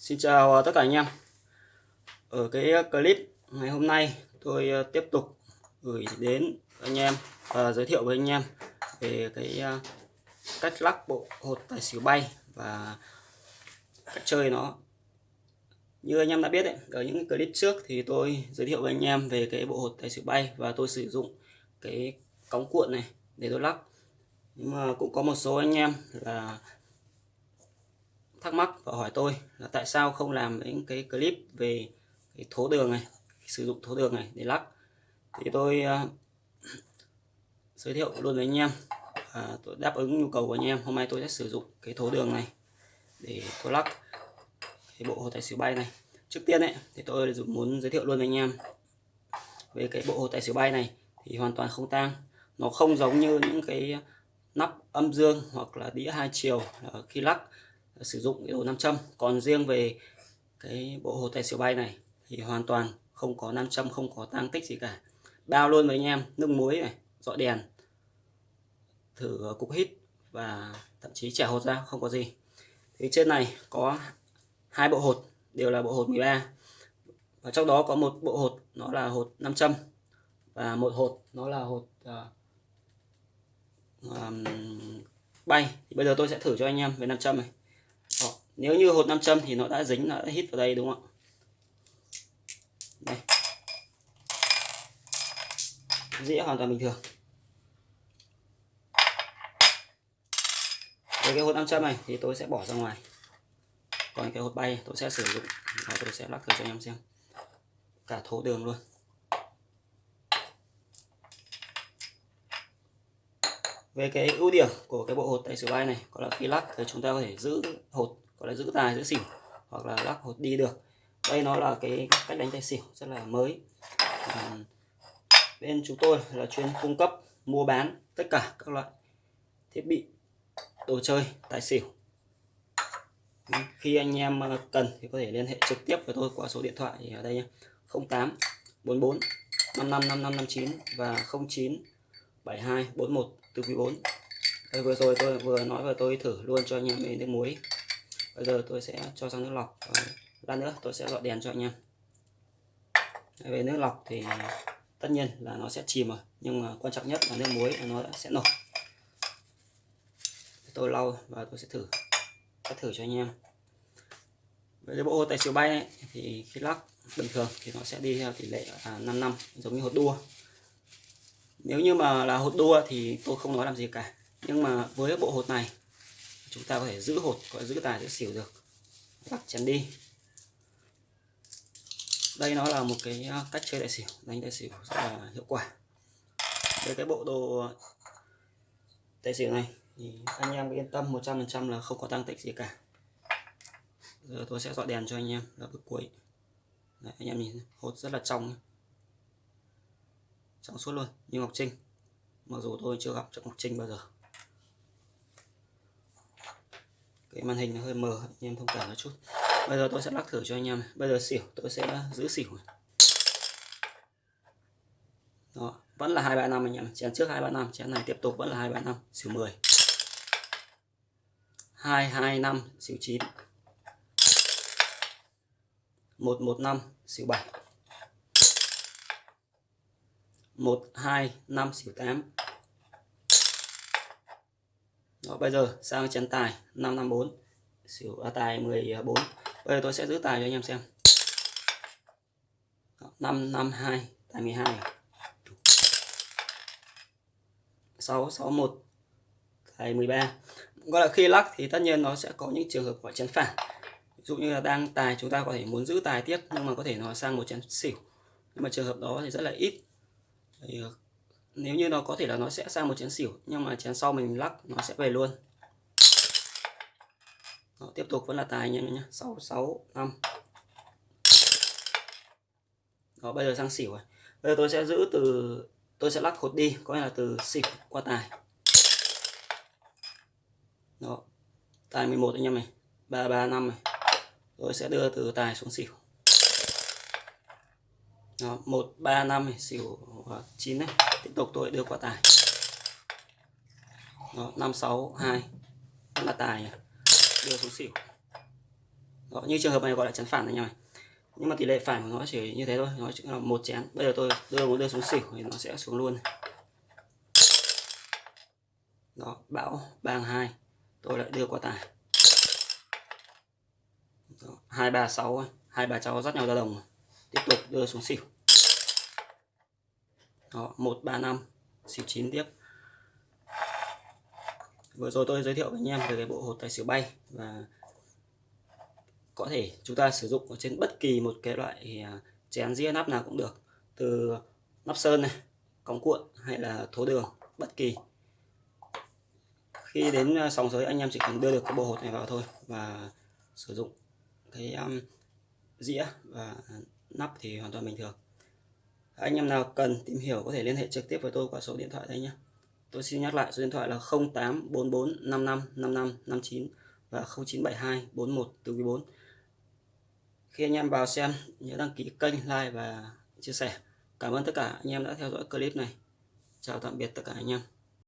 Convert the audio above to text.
Xin chào ờ, tất cả anh em. Ở cái ờ, clip ngày hôm nay, tôi ờ, tiếp tục gửi đến anh em và giới thiệu với anh em về cái cách lắc bộ hột tài xỉu bay và cách chơi nó. Như anh em đã biết đấy ở những clip trước thì tôi giới thiệu với anh em về cái bộ hột tài xỉu bay và tôi sử dụng cái cống cuộn này để tôi lắc. Nhưng mà cũng có một số anh em là thắc mắc và hỏi tôi là tại sao không làm những cái clip về cái thố đường này sử dụng thố đường này để lắc. Thì tôi uh, giới thiệu luôn với anh em. À, tôi đáp ứng nhu cầu của anh em. Hôm nay tôi sẽ sử dụng cái thố đường này để tôi lắc cái bộ hồ tài xỉu bay này. Trước tiên ấy thì tôi muốn giới thiệu luôn với anh em về cái bộ hồ tài xỉu bay này thì hoàn toàn không tang. Nó không giống như những cái nắp âm dương hoặc là đĩa hai chiều khi lắc sử dụng cái đồ nam châm còn riêng về cái bộ hồ tài xỉu bay này thì hoàn toàn không có nam châm không có tăng tích gì cả. Bao luôn với anh em nước muối này dọi đèn thử cục hít và thậm chí trẻ hột ra không có gì. Thì trên này có hai bộ hột đều là bộ hột 13 và trong đó có một bộ hột nó là hột nam châm và một hột nó là hột uh, um, bay. Thì bây giờ tôi sẽ thử cho anh em về nam châm này nếu như hột nam châm thì nó đã dính nó đã hít vào đây, đúng không ạ? Đây. Dĩa hoàn toàn bình thường. Với cái hột nam châm này thì tôi sẽ bỏ ra ngoài. Còn cái hột bay tôi sẽ sử dụng và tôi sẽ lắc thử cho anh em xem. Cả thố đường luôn. Về cái ưu điểm của cái bộ hột tay xỉu bay này, có là khi lắc thì chúng ta có thể giữ hột gọi là giữ tài giữ xỉu hoặc là lắc hột đi được. Đây nó là cái cách đánh tài xỉu rất là mới. À, bên chúng tôi là chuyên cung cấp mua bán tất cả các loại thiết bị đồ chơi tài xỉu. Ừ, khi anh em ờ, cần thì có thể liên hệ trực tiếp với tôi qua số điện thoại ở đây nhé. 08 44 55 55 59 và 09 72 41 từ quý 4 đây vừa rồi tôi vừa nói và tôi thử luôn cho anh em đến nước muối bây giờ tôi sẽ cho sang nước lọc. Lát nữa tôi sẽ gọi đèn cho anh em. Về nước lọc thì tất nhiên là nó sẽ chìm rồi. Nhưng mà quan trọng nhất là nước muối là nó sẽ nổi tôi lau và tôi sẽ thử. Sẽ thử cho anh em. Với cái bộ hồ tài xỉu bay ấy, thì khi lắc bình thường thì nó sẽ đi theo tỷ lệ là 5 năm giống như hột đua. Nếu như mà là hột đua thì tôi không nói làm gì cả. Nhưng mà với bộ hột này chúng ta có thể giữ hột có giữ tài giữ xỉu được. Lắc chắn đi. Đây nó là một cái à, cách chơi đại xỉu. Đánh đại xỉu rất là hiệu quả. Với cái bộ đồ tài xỉu này. Thì anh em yên tâm 100% là không có tăng tích gì cả. Giờ tôi sẽ dọi đèn cho anh em là bước cuối. Đấy, anh em nhìn hột rất là trong trong suốt luôn như Ngọc Trinh. Mặc dù tôi chưa gặp Ngọc Trinh bao giờ. Cái màn hình nó hơi mờ anh em thông cảm một chút. Bây giờ tôi sẽ lắc thử cho anh em bây giờ xỉu tôi sẽ giữ xỉu đó vẫn là hai ba năm anh em chén trước hai ba năm chén này tiếp tục vẫn là hai ba năm xỉu 10 hai hai năm xỉu chín, một một năm xỉu 7 1 2 5 xỉu tám. Đó, bây giờ sang chén tài 554 xỉu à, tài 14 à, bây giờ tôi sẽ giữ tài cho anh em xem. Đó, 552 tài 12 661 tài 13 gọi là khi lắc thì tất nhiên nó sẽ có những trường hợp gọi chén phản ví dụ như là đang tài chúng ta có thể muốn giữ tài tiếp nhưng mà có thể nó sang một chén xỉu. Nhưng mà trường hợp đó thì rất là ít. Thì à, nếu như nó có thể là nó sẽ sang một chén xỉu nhưng mà chén sau mình lắc nó sẽ về luôn. Đó, tiếp tục vẫn là tài anh em nhé. Sáu sáu năm. Đó, bây giờ sang xỉu rồi bây giờ tôi sẽ giữ từ tôi sẽ lắc hột đi có nghĩa là từ xỉu qua tài. Đó, tài 11 anh em này ba ba năm này. Tôi sẽ đưa từ tài xuống xỉu đó, 1 3 5 xỉu ờ, 9 này. Tiếp tục tôi đưa qua tài. Đó, 5 6 2 là tài à? đưa xuống xỉu. Đó, như trường hợp này gọi là chén phản này em này nhưng mà tỷ lệ phản của nó chỉ như thế thôi nó chỉ là một chén. Bây giờ tôi đưa muốn đưa xuống xỉu thì nó sẽ xuống luôn. Đó bão bang hai. Tôi lại đưa qua tài. Hai ba sáu hai bà cháu dắt nhau ra đồng tiếp tục đưa xuống xỉu. Đó một ba năm xỉu chín tiếp. Vừa rồi tôi giới thiệu với anh em về cái bộ hột tài xỉu bay và có thể chúng ta sử dụng ở trên bất kỳ một cái loại à, chén dĩa nắp nào cũng được. Từ nắp sơn này cống cuộn hay là thố đường bất kỳ. Khi đến à, sòng giới anh em chỉ cần đưa được cái bộ hột này vào thôi và sử dụng cái um, dĩa và nắp thì hoàn toàn bình thường. Anh em nào cần tìm hiểu có thể liên hệ trực tiếp với tôi qua số điện thoại đây nhé. Tôi xin nhắc lại, số điện thoại là 0844 55 55 59 và 0972 41 từ 4 khi anh em vào xem, nhớ đăng ký kênh, like và chia sẻ. Cảm ơn tất cả anh em đã theo dõi clip này. Chào tạm biệt tất cả anh em.